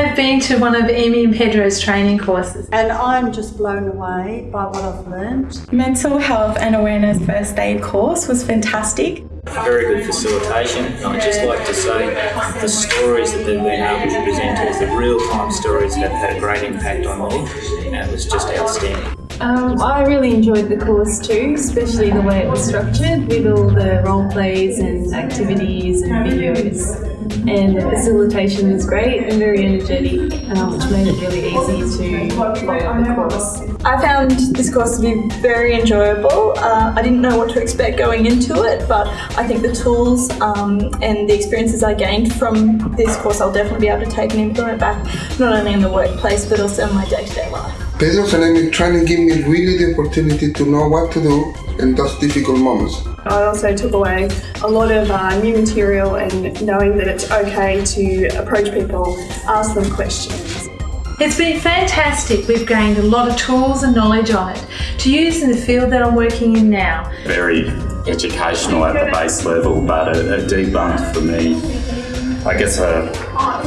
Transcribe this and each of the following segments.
I've been to one of Amy and Pedro's training courses. And I'm just blown away by what I've learned. Mental health and awareness first aid course was fantastic. Very good facilitation. And I'd just like to say the stories that they've been able to present to us, the real-time stories have had a great impact on me and it was just outstanding. Um, I really enjoyed the course too, especially the way it was structured with all the role plays and activities and videos. And the facilitation was great and very energetic, um, which made it really easy to follow the course. I found this course to be very enjoyable. Uh, I didn't know what to expect going into it, but I think the tools um, and the experiences I gained from this course I'll definitely be able to take and implement back, not only in the workplace but also in my day-to-day -day life. Pedro's trying to give me really the opportunity to know what to do in those difficult moments. I also took away a lot of uh, new material and knowing that it's okay to approach people, ask them questions. It's been fantastic. We've gained a lot of tools and knowledge on it to use in the field that I'm working in now. Very educational at the base level, but a, a debunked for me I guess, a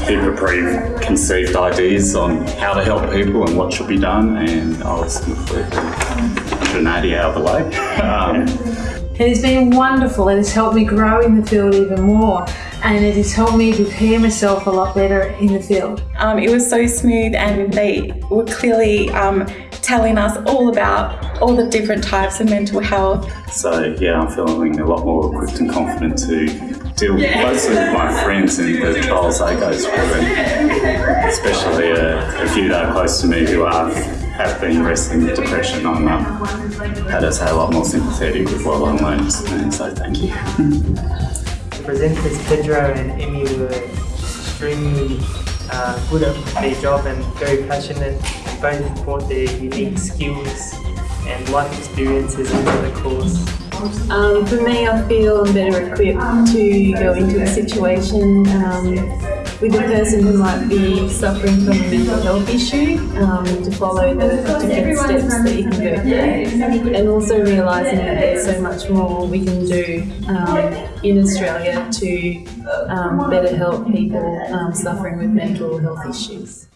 bit of preconceived ideas on how to help people and what should be done, and I was completely 180 out of the way. Um, it has been wonderful. It has helped me grow in the field even more and it has helped me prepare myself a lot better in the field. Um, it was so smooth and they were clearly um, telling us all about all the different types of mental health. So yeah, I'm feeling a lot more equipped and confident to deal closely with my friends and the trials they go through, and especially a, a, few that are close to me who are, have been wrestling with depression. I'm um, had to say a lot more sympathetic with what I learned, and so thank you. The presenters Pedro and Emmy were extremely uh, good at their job and very passionate and both brought their unique skills and life experiences into the course. Um, for me, I feel I'm better equipped to go into a situation um, with a person who might be suffering from a mental health issue um, to follow the different steps and also realising that there's so much more we can do um, in Australia to um, better help people um, suffering with mental health issues.